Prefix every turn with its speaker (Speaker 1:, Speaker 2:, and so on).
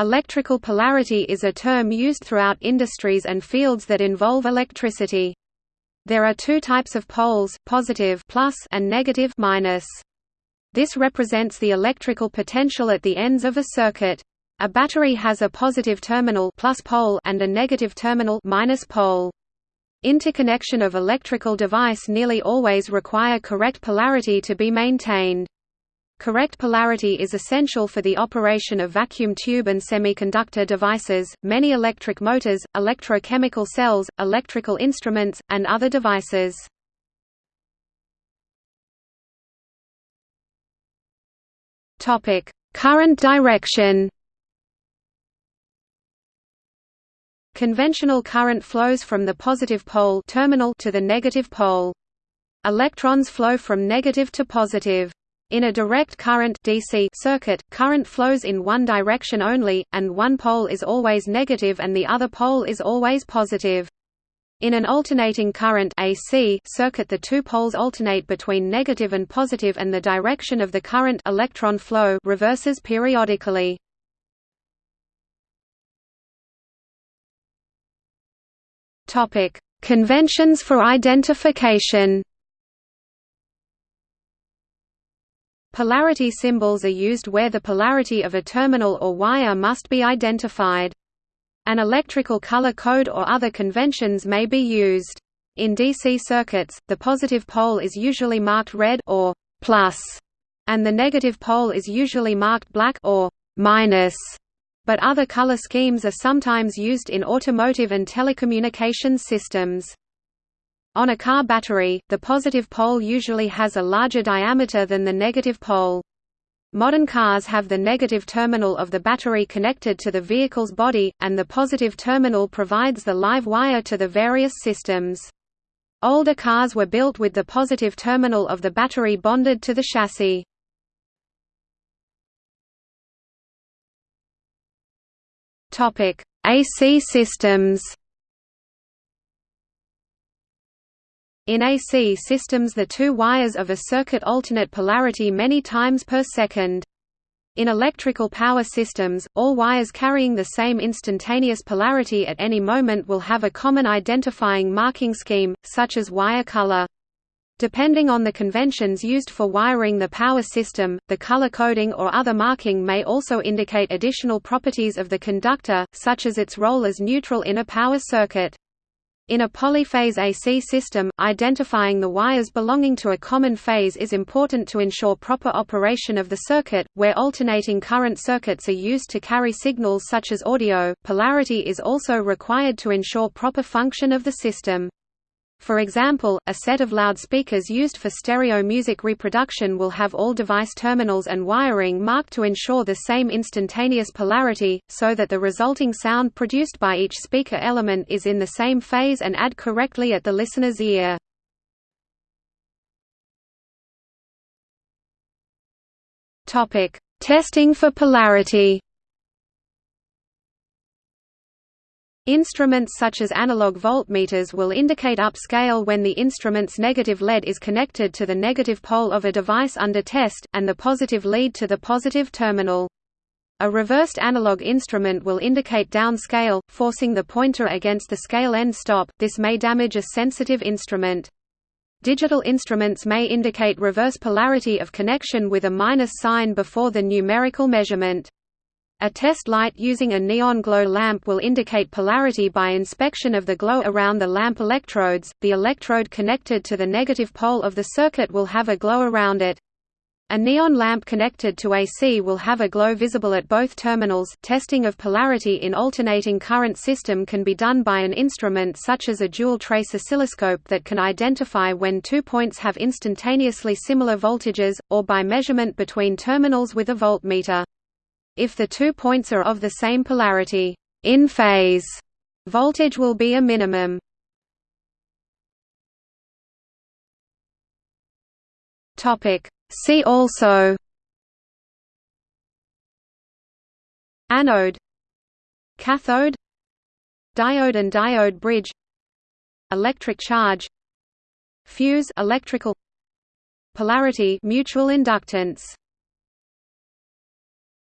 Speaker 1: Electrical polarity is a term used throughout industries and fields that involve electricity. There are two types of poles, positive plus and negative minus. This represents the electrical potential at the ends of a circuit. A battery has a positive terminal plus pole and a negative terminal minus pole. Interconnection of electrical device nearly always require correct polarity to be maintained. Correct polarity is essential for the operation of vacuum tube and semiconductor devices, many electric motors, electrochemical cells, electrical instruments, and other devices. Topic: Current direction. Conventional current flows from the positive pole terminal to the negative pole. Electrons flow from negative to positive. In a direct current DC circuit, current flows in one direction only, and one pole is always negative and the other pole is always positive. In an alternating current AC circuit the two poles alternate between negative and positive and the direction of the current electron flow reverses periodically. Conventions for identification. Polarity symbols are used where the polarity of a terminal or wire must be identified. An electrical color code or other conventions may be used. In DC circuits, the positive pole is usually marked red or plus, and the negative pole is usually marked black or minus. But other color schemes are sometimes used in automotive and telecommunications systems. On a car battery, the positive pole usually has a larger diameter than the negative pole. Modern cars have the negative terminal of the battery connected to the vehicle's body, and the positive terminal provides the live wire to the various systems. Older cars were built with the positive terminal of the battery bonded to the chassis. AC systems In AC systems the two wires of a circuit alternate polarity many times per second. In electrical power systems, all wires carrying the same instantaneous polarity at any moment will have a common identifying marking scheme, such as wire color. Depending on the conventions used for wiring the power system, the color coding or other marking may also indicate additional properties of the conductor, such as its role as neutral in a power circuit. In a polyphase AC system, identifying the wires belonging to a common phase is important to ensure proper operation of the circuit, where alternating current circuits are used to carry signals such as audio. Polarity is also required to ensure proper function of the system. For example, a set of loudspeakers used for stereo music reproduction will have all device terminals and wiring marked to ensure the same instantaneous polarity, so that the resulting sound produced by each speaker element is in the same phase and add correctly at the listener's ear. Testing for polarity Instruments such as analog voltmeters will indicate upscale when the instrument's negative lead is connected to the negative pole of a device under test, and the positive lead to the positive terminal. A reversed analog instrument will indicate downscale, forcing the pointer against the scale end stop, this may damage a sensitive instrument. Digital instruments may indicate reverse polarity of connection with a minus sign before the numerical measurement. A test light using a neon glow lamp will indicate polarity by inspection of the glow around the lamp electrodes. The electrode connected to the negative pole of the circuit will have a glow around it. A neon lamp connected to AC will have a glow visible at both terminals. Testing of polarity in alternating current system can be done by an instrument such as a dual trace oscilloscope that can identify when two points have instantaneously similar voltages, or by measurement between terminals with a voltmeter. If the two points are of the same polarity in phase, voltage will be a minimum. Topic. See also. Anode. Cathode. Diode and diode bridge. Electric charge. Fuse electrical. Polarity mutual inductance